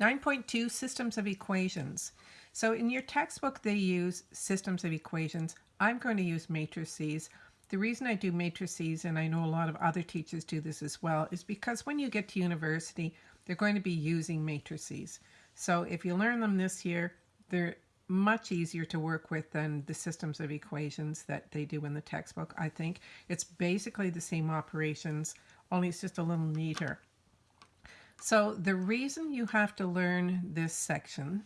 9.2 Systems of Equations. So in your textbook they use systems of equations. I'm going to use matrices. The reason I do matrices, and I know a lot of other teachers do this as well, is because when you get to university, they're going to be using matrices. So if you learn them this year, they're much easier to work with than the systems of equations that they do in the textbook, I think. It's basically the same operations, only it's just a little neater. So the reason you have to learn this section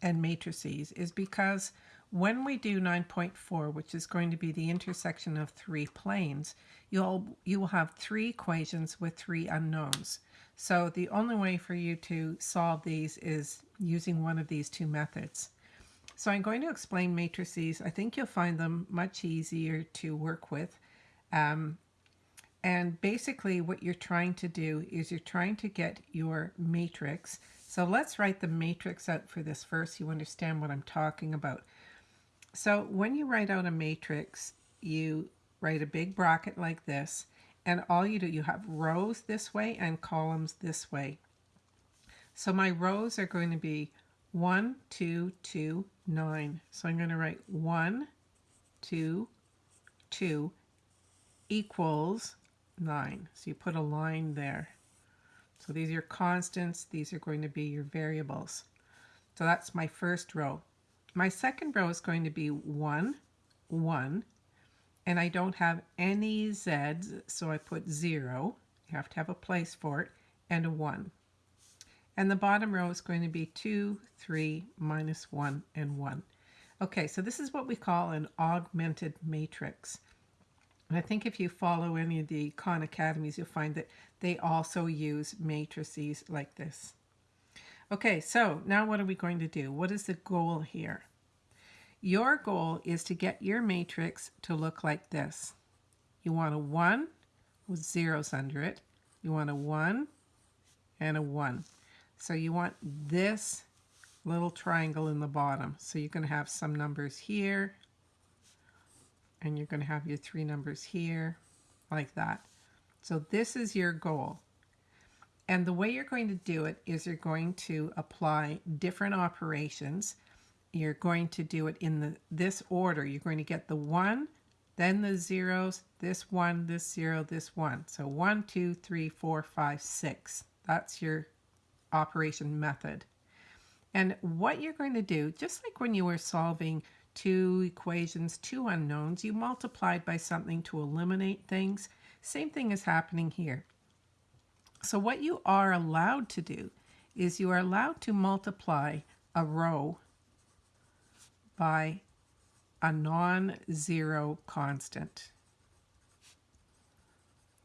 and matrices is because when we do 9.4, which is going to be the intersection of three planes, you'll you will have three equations with three unknowns. So the only way for you to solve these is using one of these two methods. So I'm going to explain matrices. I think you'll find them much easier to work with. Um, and basically what you're trying to do is you're trying to get your matrix. So let's write the matrix out for this first. You understand what I'm talking about. So when you write out a matrix, you write a big bracket like this. And all you do, you have rows this way and columns this way. So my rows are going to be 1, 2, 2, 9. So I'm going to write 1, 2, 2 equals 9. So you put a line there. So these are your constants. These are going to be your variables. So that's my first row. My second row is going to be 1, 1, and I don't have any z's, so I put 0. You have to have a place for it, and a 1. And the bottom row is going to be 2, 3, minus 1, and 1. Okay, so this is what we call an augmented matrix. And I think if you follow any of the Khan Academies, you'll find that they also use matrices like this. Okay, so now what are we going to do? What is the goal here? Your goal is to get your matrix to look like this. You want a 1 with zeros under it. You want a 1 and a 1. So you want this little triangle in the bottom. So going to have some numbers here and you're going to have your three numbers here like that. So this is your goal. And the way you're going to do it is you're going to apply different operations. You're going to do it in the this order. You're going to get the 1, then the zeros, this 1, this 0, this 1. So one, two, three, four, five, six. That's your operation method. And what you're going to do, just like when you were solving two equations, two unknowns, you multiplied by something to eliminate things. Same thing is happening here. So what you are allowed to do is you are allowed to multiply a row by a non-zero constant.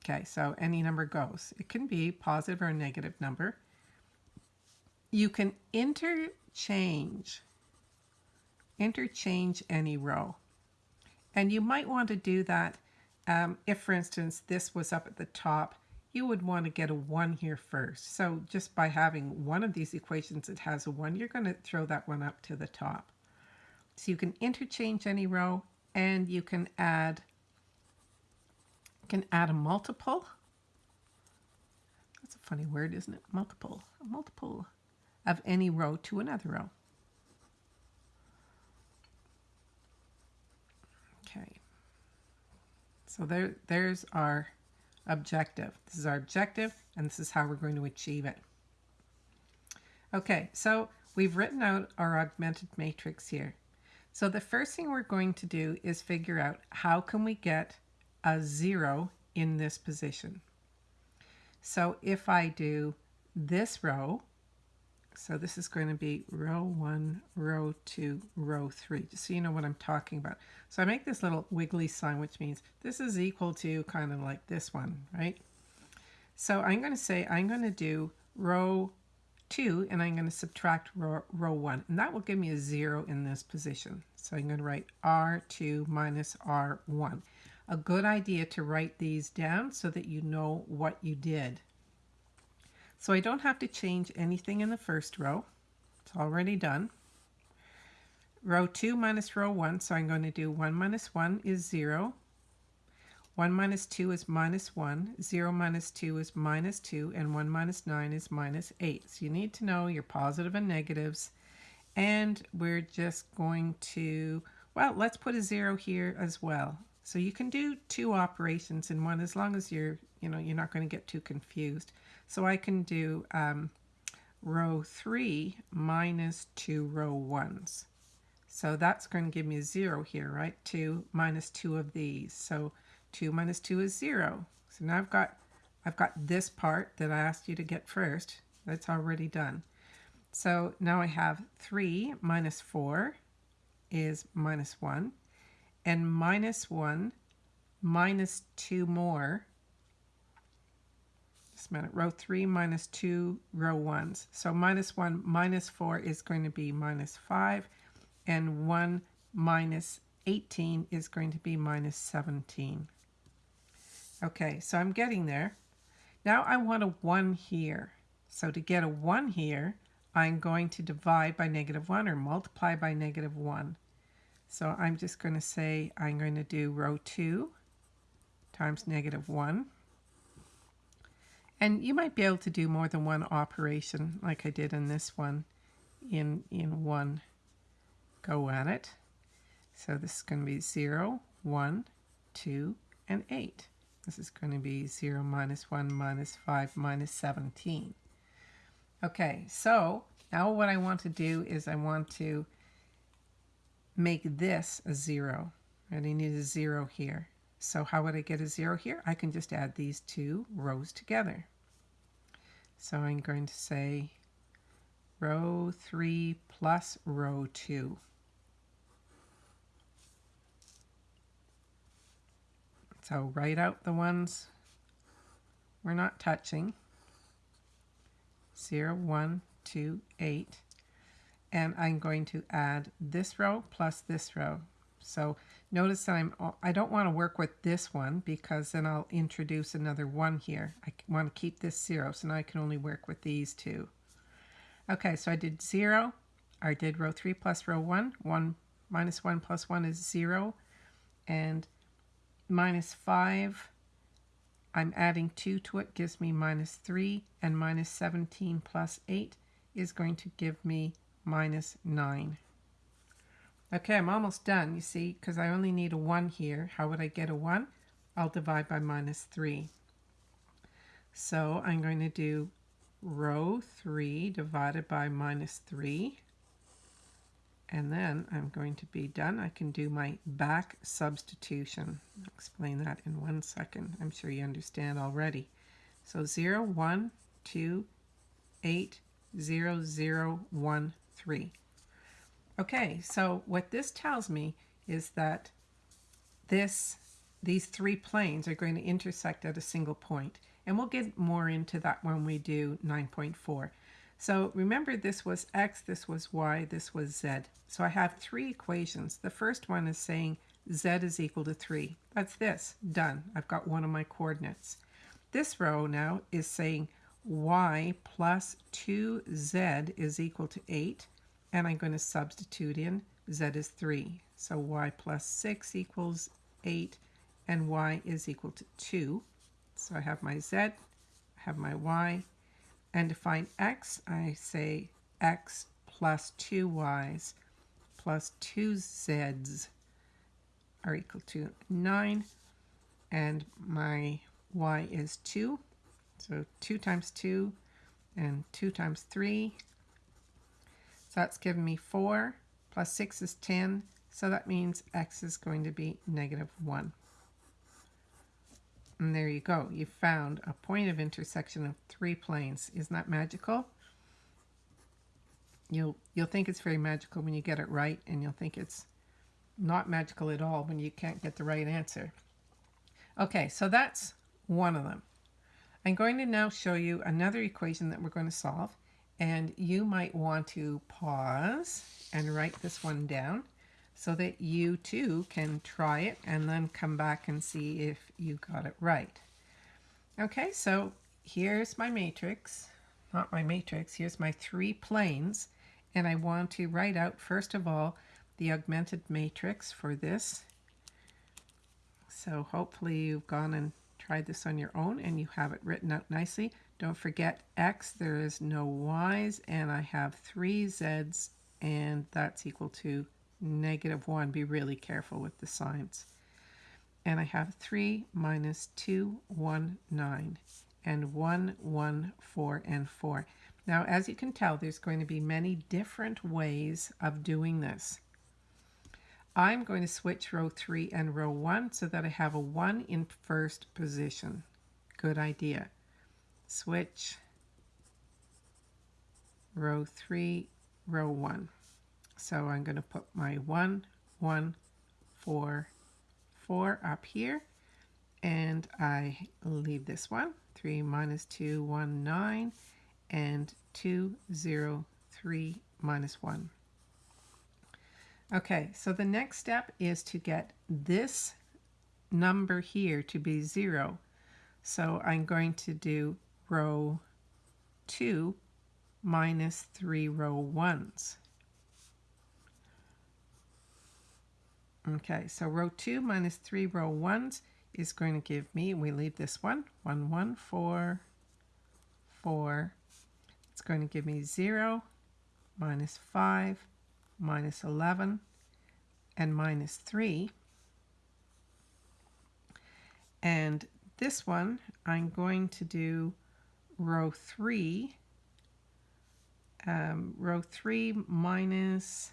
Okay, so any number goes. It can be positive or negative number. You can interchange interchange any row. And you might want to do that um, if, for instance, this was up at the top, you would want to get a 1 here first. So just by having one of these equations that has a 1, you're going to throw that one up to the top. So you can interchange any row and you can add can add a multiple. That's a funny word, isn't it? Multiple. A multiple of any row to another row. Okay. So there, there's our objective. This is our objective, and this is how we're going to achieve it. Okay, so we've written out our augmented matrix here. So the first thing we're going to do is figure out how can we get a zero in this position. So if I do this row, so this is going to be row one, row two, row three, just so you know what I'm talking about. So I make this little wiggly sign, which means this is equal to kind of like this one, right? So I'm going to say I'm going to do row two and I'm going to subtract row, row one and that will give me a zero in this position. So I'm going to write R2 minus R1. A good idea to write these down so that you know what you did. So I don't have to change anything in the first row. It's already done. Row 2 minus row 1, so I'm going to do 1 minus 1 is 0. 1 minus 2 is minus 1, 0 minus 2 is minus 2, and 1 minus 9 is minus 8. So you need to know your positive and negatives. And we're just going to, well, let's put a 0 here as well. So you can do two operations in one as long as you're, you know, you're not going to get too confused. So I can do um, row 3 minus 2 row 1s. So that's going to give me a 0 here, right? 2 minus 2 of these. So 2 minus 2 is 0. So now I've got, I've got this part that I asked you to get first. That's already done. So now I have 3 minus 4 is minus 1. And minus 1 minus 2 more. Just a minute. Row 3 minus 2 row 1s. So minus 1 minus 4 is going to be minus 5. And 1 minus 18 is going to be minus 17. Okay, so I'm getting there. Now I want a 1 here. So to get a 1 here, I'm going to divide by negative 1 or multiply by negative 1. So I'm just going to say I'm going to do row 2 times negative 1. And you might be able to do more than one operation like I did in this one in, in one go at it. So this is going to be 0, 1, 2, and 8. This is going to be 0 minus 1 minus 5 minus 17. Okay, so now what I want to do is I want to make this a 0. And I need a 0 here. So how would I get a 0 here? I can just add these two rows together. So I'm going to say row 3 plus row 2. So write out the ones we're not touching. 0, 1, 2, 8. And I'm going to add this row plus this row. So notice that I'm, I don't want to work with this one because then I'll introduce another 1 here. I want to keep this 0, so now I can only work with these two. Okay, so I did 0. I did row 3 plus row 1. 1 minus 1 plus 1 is 0. And minus 5. I'm adding 2 to it, gives me minus 3, and minus 17 plus 8 is going to give me minus 9. Okay, I'm almost done, you see, because I only need a 1 here. How would I get a 1? I'll divide by minus 3. So I'm going to do row 3 divided by minus 3 and then I'm going to be done. I can do my back substitution. I'll explain that in one second. I'm sure you understand already. So 0, 1, 2, 8, 0, 0, 1, 3. Okay, so what this tells me is that this, these three planes are going to intersect at a single point. And we'll get more into that when we do 9.4. So remember this was x, this was y, this was z. So I have three equations. The first one is saying z is equal to 3. That's this. Done. I've got one of my coordinates. This row now is saying y plus 2z is equal to 8. And I'm going to substitute in z is 3. So y plus 6 equals 8 and y is equal to 2. So I have my z, I have my y, and to find x, I say x plus 2y's plus 2z's are equal to 9. And my y is 2. So 2 times 2 and 2 times 3. That's giving me 4 plus 6 is 10. So that means x is going to be negative 1. And there you go. You found a point of intersection of three planes. Isn't that magical? You'll, you'll think it's very magical when you get it right, and you'll think it's not magical at all when you can't get the right answer. Okay, so that's one of them. I'm going to now show you another equation that we're going to solve, and you might want to pause and write this one down so that you too can try it and then come back and see if you got it right. Okay, so here's my matrix, not my matrix, here's my three planes, and I want to write out, first of all, the augmented matrix for this. So hopefully you've gone and tried this on your own and you have it written out nicely. Don't forget x, there is no y's, and I have three z's, and that's equal to negative 1. Be really careful with the signs. And I have 3 minus 2, 1, 9, and 1, 1, 4, and 4. Now, as you can tell, there's going to be many different ways of doing this. I'm going to switch row 3 and row 1 so that I have a 1 in first position. Good idea. Switch row 3, row 1. So I'm going to put my 1, 1, 4, 4 up here. And I leave this one. 3 minus 2, 1, 9. And 2, 0, 3, minus 1. Okay, so the next step is to get this number here to be 0. So I'm going to do row 2 minus 3 row 1s. Okay, so row 2 minus 3 row 1s is going to give me, we leave this one, 1, 1, 4, 4. It's going to give me 0, minus 5, minus 11, and minus 3. And this one, I'm going to do row 3, um, row 3 minus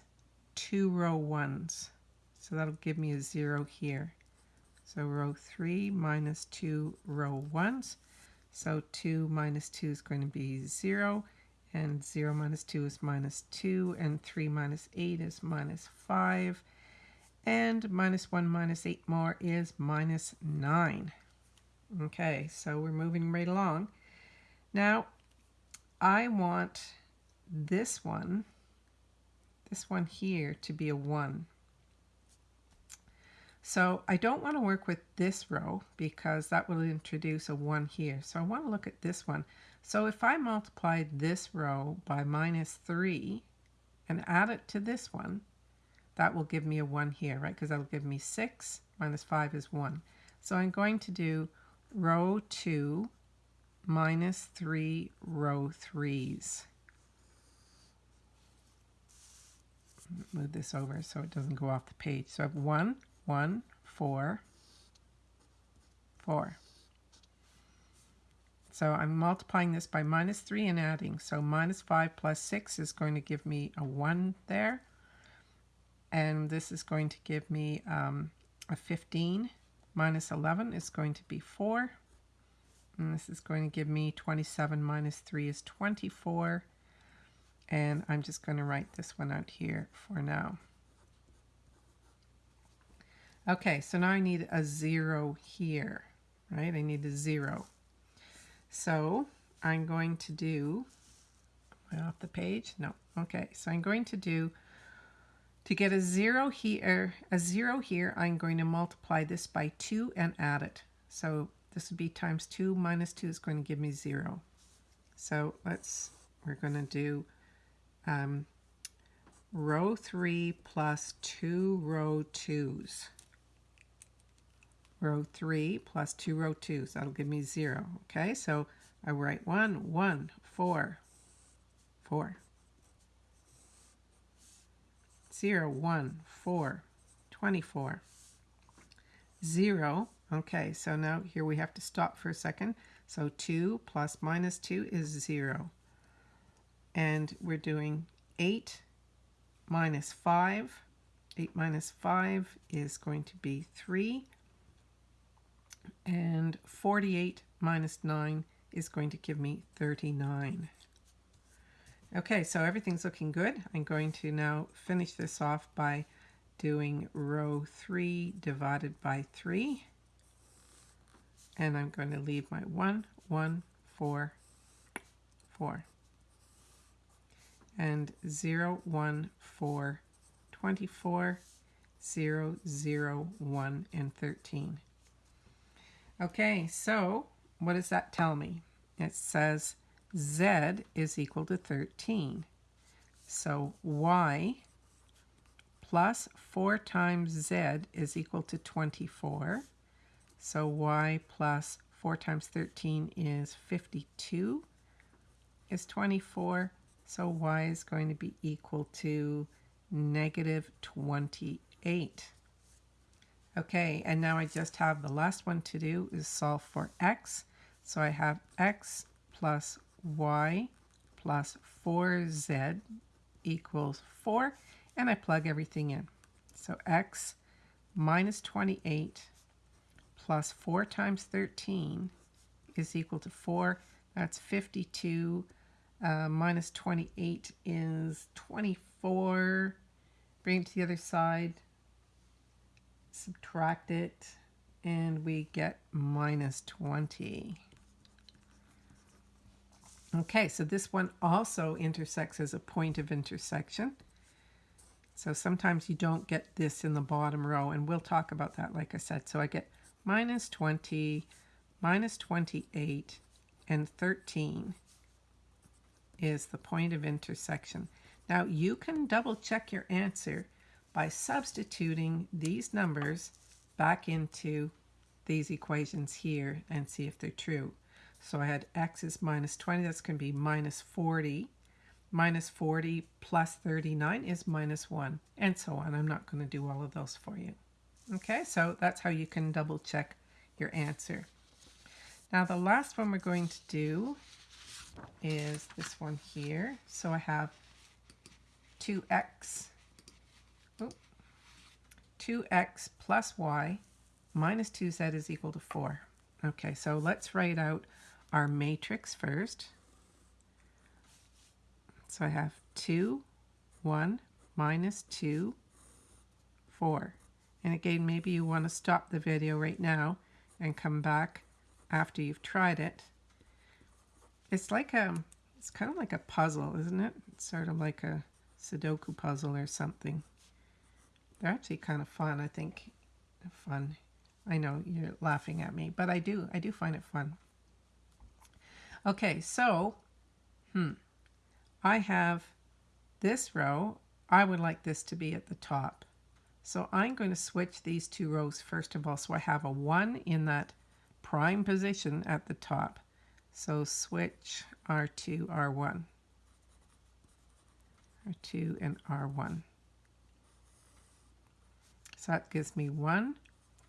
2 row 1s. So that'll give me a 0 here. So row 3 minus 2 row 1s. So 2 minus 2 is going to be 0 and 0 minus 2 is minus 2, and 3 minus 8 is minus 5, and minus 1 minus 8 more is minus 9. Okay, so we're moving right along. Now, I want this one, this one here, to be a 1. So I don't want to work with this row because that will introduce a 1 here. So I want to look at this one. So if I multiply this row by minus 3 and add it to this one, that will give me a 1 here, right? Because that will give me 6 minus 5 is 1. So I'm going to do row 2 minus 3 row 3s. Move this over so it doesn't go off the page. So I have 1, 1, 4, 4. So I'm multiplying this by minus 3 and adding. So minus 5 plus 6 is going to give me a 1 there. And this is going to give me um, a 15. Minus 11 is going to be 4. And this is going to give me 27 minus 3 is 24. And I'm just going to write this one out here for now. Okay, so now I need a 0 here, right? I need a 0. So I'm going to do, off the page? No. Okay, so I'm going to do, to get a zero here, a zero here, I'm going to multiply this by two and add it. So this would be times two minus two is going to give me zero. So let's, we're going to do um, row three plus two row twos row 3 plus 2 row 2. So that'll give me 0. Okay, so I write 1, 1, 4, 4. 0, 1, 4, 24. 0, okay, so now here we have to stop for a second. So 2 plus minus 2 is 0. And we're doing 8 minus 5. 8 minus 5 is going to be 3. And 48 minus 9 is going to give me 39. Okay, so everything's looking good. I'm going to now finish this off by doing row 3 divided by 3. And I'm going to leave my 1, 1, 4, 4. And 0, 1, 4, 24, 0, 0, 1, and 13. Okay, so what does that tell me? It says z is equal to 13. So y plus 4 times z is equal to 24. So y plus 4 times 13 is 52 is 24. So y is going to be equal to negative 28. Okay, and now I just have the last one to do is solve for x. So I have x plus y plus 4z equals 4, and I plug everything in. So x minus 28 plus 4 times 13 is equal to 4. That's 52 uh, minus 28 is 24. Bring it to the other side. Subtract it. And we get minus 20. Okay, so this one also intersects as a point of intersection. So sometimes you don't get this in the bottom row, and we'll talk about that, like I said. So I get minus 20, minus 28, and 13 is the point of intersection. Now you can double check your answer by substituting these numbers back into these equations here and see if they're true. So I had x is minus 20, that's going to be minus 40. Minus 40 plus 39 is minus 1, and so on. I'm not going to do all of those for you. Okay, so that's how you can double check your answer. Now the last one we're going to do is this one here. So I have 2x, oh, 2x plus y minus 2z is equal to 4. Okay, so let's write out our matrix first. So I have 2, 1, minus 2, 4. And again, maybe you want to stop the video right now and come back after you've tried it. It's like a, it's kind of like a puzzle, isn't it? It's sort of like a Sudoku puzzle or something. They're actually kind of fun, I think. Fun. I know you're laughing at me, but I do. I do find it fun. Okay, so, hmm, I have this row. I would like this to be at the top. So I'm going to switch these two rows first of all. So I have a 1 in that prime position at the top. So switch R2, R1. R2 and R1. So that gives me 1,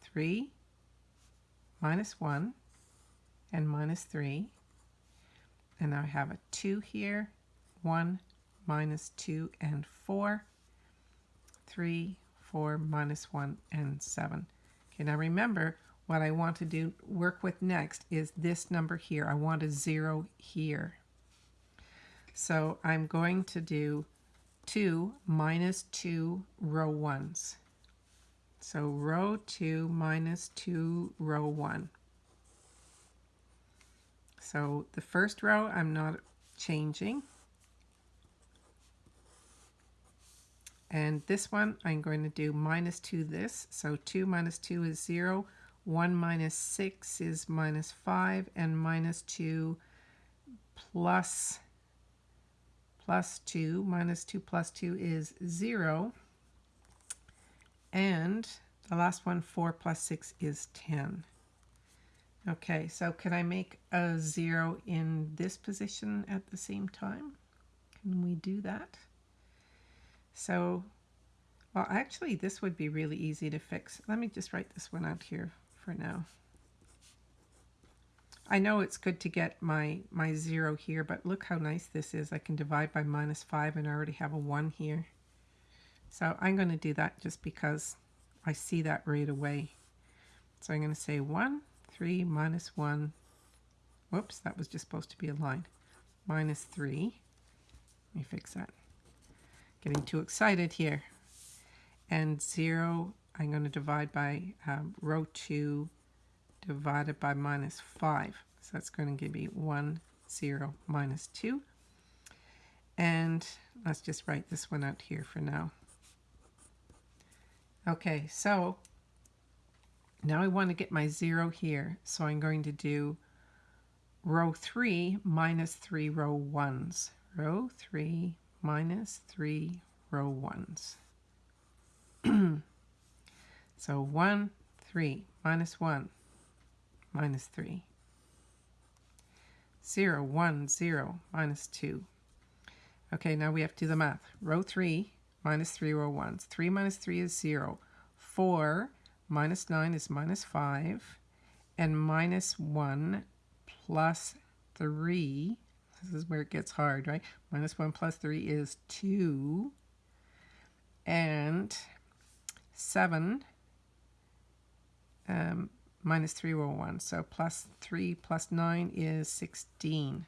3, minus 1, and minus 3. And now I have a 2 here, 1, minus 2, and 4, 3, 4, minus 1, and 7. Okay, now remember, what I want to do work with next is this number here. I want a 0 here. So I'm going to do 2 minus 2 row 1s. So row 2 minus 2 row 1. So the first row I'm not changing. And this one I'm going to do minus 2 this. So 2 minus 2 is 0. 1 minus 6 is minus 5. And minus 2 plus, plus 2. Minus 2 plus 2 is 0. And the last one, 4 plus 6 is 10. Okay, so can I make a zero in this position at the same time? Can we do that? So, well, actually, this would be really easy to fix. Let me just write this one out here for now. I know it's good to get my, my zero here, but look how nice this is. I can divide by minus 5 and I already have a 1 here. So I'm going to do that just because I see that right away. So I'm going to say 1 3 minus 1. Whoops, that was just supposed to be a line. Minus 3. Let me fix that. Getting too excited here. And 0, I'm going to divide by um, row 2 divided by minus 5. So that's going to give me 1, 0, minus 2. And let's just write this one out here for now. Okay, so now I want to get my 0 here, so I'm going to do row 3 minus 3 row 1s. Row 3 minus 3 row 1s. so 1, 3, minus 1, minus 3. 0, 1, 0, minus 2. Okay, now we have to do the math. Row 3 minus 3 row 1s. 3 minus 3 is 0. 4 minus 9 is minus 5. And minus 1 plus 3, this is where it gets hard, right? Minus 1 plus 3 is 2. And 7 um, minus 3 row 1. So plus 3 plus 9 is 16.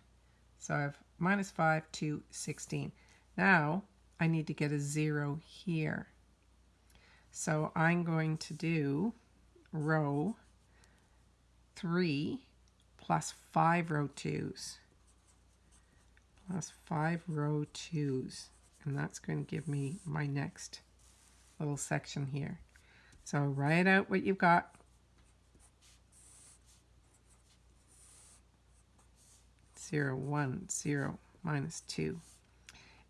So I have minus 5 to 16. Now I need to get a 0 here. So I'm going to do row 3 plus 5 row 2's plus 5 row 2's and that's going to give me my next little section here. So write out what you've got zero, one, zero, minus 2.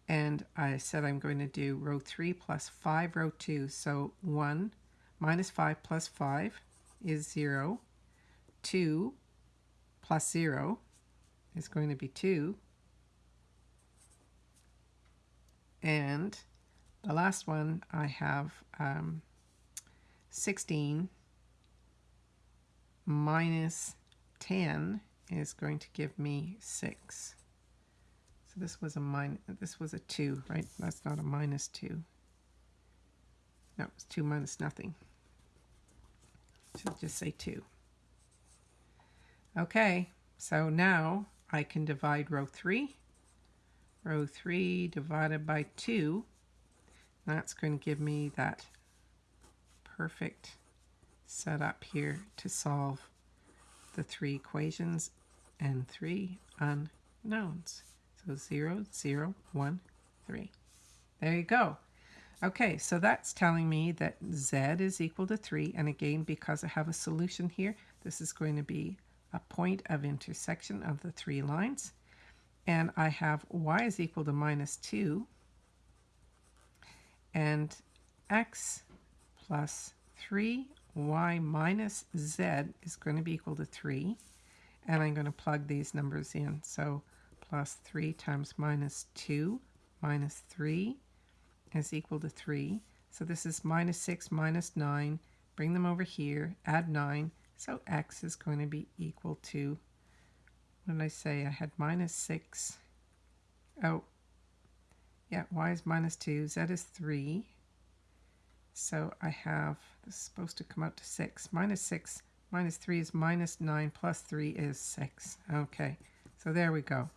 And I said I'm going to do row 3 plus 5 row 2. So 1 minus 5 plus 5 is 0. 2 plus 0 is going to be 2. And the last one I have um, 16 minus 10 is going to give me 6. So this was a minus, this was a 2, right? That's not a minus 2. No, it's 2 minus nothing. So just say 2. Okay, so now I can divide row 3. Row 3 divided by 2. That's going to give me that perfect setup here to solve the three equations and three unknowns. So 0, 0, 1, 3. There you go. Okay, so that's telling me that z is equal to 3. And again, because I have a solution here, this is going to be a point of intersection of the three lines. And I have y is equal to minus 2. And x plus 3, y minus z is going to be equal to 3 and I'm going to plug these numbers in. So plus 3 times minus 2 minus 3 is equal to 3. So this is minus 6 minus 9. Bring them over here, add 9. So x is going to be equal to, what did I say? I had minus 6. Oh, yeah, y is minus 2, z is 3. So I have, this is supposed to come out to 6. Minus 6 Minus 3 is minus 9, plus 3 is 6. Okay, so there we go.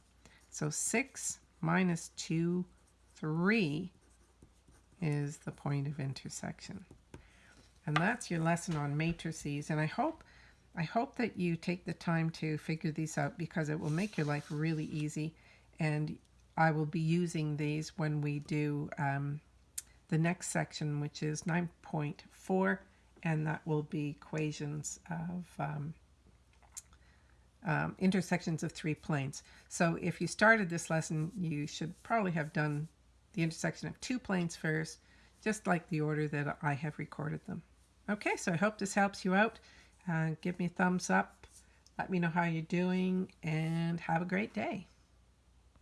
So 6 minus 2, 3 is the point of intersection. And that's your lesson on matrices. And I hope, I hope that you take the time to figure these out because it will make your life really easy. And I will be using these when we do um, the next section, which is 9.4 and that will be equations of um, um, intersections of three planes. So if you started this lesson, you should probably have done the intersection of two planes first, just like the order that I have recorded them. Okay, so I hope this helps you out. Uh, give me a thumbs up. Let me know how you're doing and have a great day.